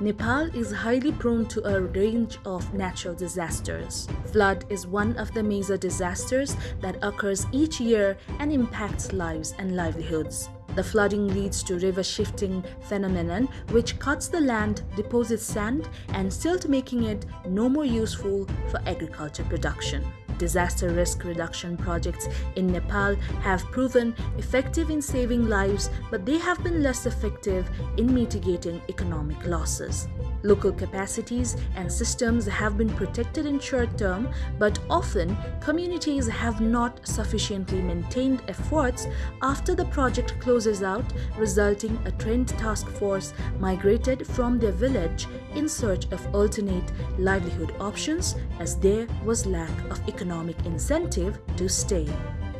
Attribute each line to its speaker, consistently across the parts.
Speaker 1: Nepal is highly prone to a range of natural disasters. Flood is one of the major disasters that occurs each year and impacts lives and livelihoods. The flooding leads to river shifting phenomenon which cuts the land, deposits sand and silt making it no more useful for agriculture production. Disaster risk reduction projects in Nepal have proven effective in saving lives, but they have been less effective in mitigating economic losses. Local capacities and systems have been protected in short term, but often communities have not sufficiently maintained efforts after the project closes out, resulting a trained task force migrated from their village in search of alternate livelihood options as there was lack of economic incentive to stay.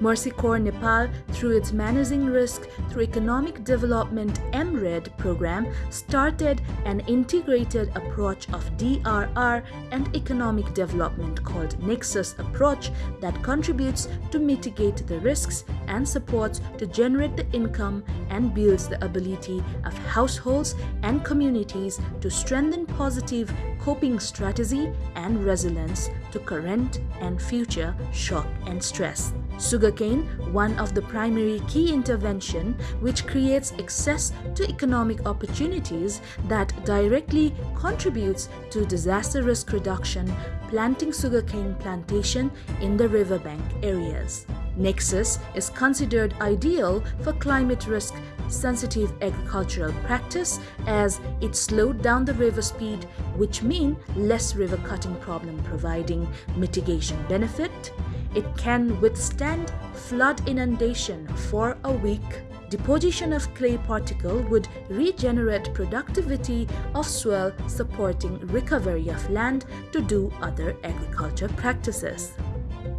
Speaker 1: Mercy Corps Nepal, through its Managing Risk through Economic Development MRED program, started an integrated approach of DRR and economic development called Nexus approach that contributes to mitigate the risks and supports to generate the income and builds the ability of households and communities to strengthen positive coping strategy and resilience to current and future shock and stress. Sugarcane, one of the primary key intervention which creates access to economic opportunities that directly contributes to disaster risk reduction, planting sugarcane plantation in the riverbank areas. Nexus is considered ideal for climate risk sensitive agricultural practice as it slowed down the river speed which mean less river cutting problem providing mitigation benefit it can withstand flood inundation for a week. Deposition of clay particle would regenerate productivity of soil supporting recovery of land to do other agriculture practices.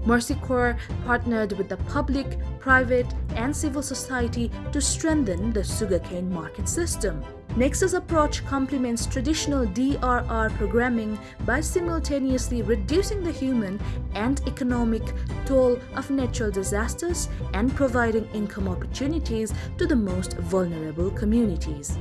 Speaker 1: Mercy Corps partnered with the public, private, and civil society to strengthen the sugarcane market system. Nexus approach complements traditional DRR programming by simultaneously reducing the human and economic toll of natural disasters and providing income opportunities to the most vulnerable communities.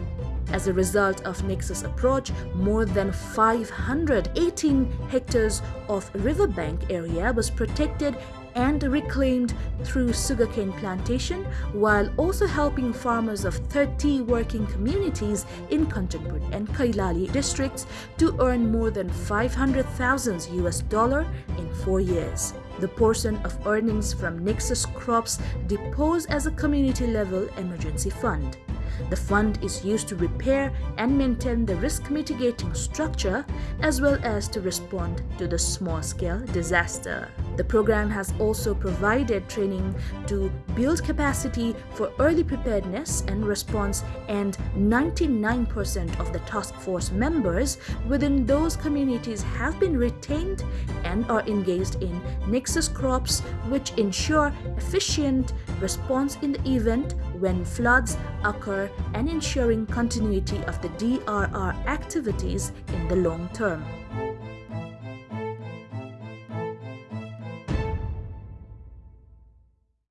Speaker 1: As a result of Nexus approach, more than 518 hectares of riverbank area was protected and reclaimed through sugarcane plantation while also helping farmers of 30 working communities in Kanchanpur and Kailali districts to earn more than 500,000 US dollar in 4 years. The portion of earnings from Nexus crops depose as a community level emergency fund. The fund is used to repair and maintain the risk mitigating structure as well as to respond to the small scale disaster. The program has also provided training to build capacity for early preparedness and response and 99% of the task force members within those communities have been retained and are engaged in Nexus crops which ensure efficient response in the event when floods occur and ensuring continuity of the DRR activities in the long term.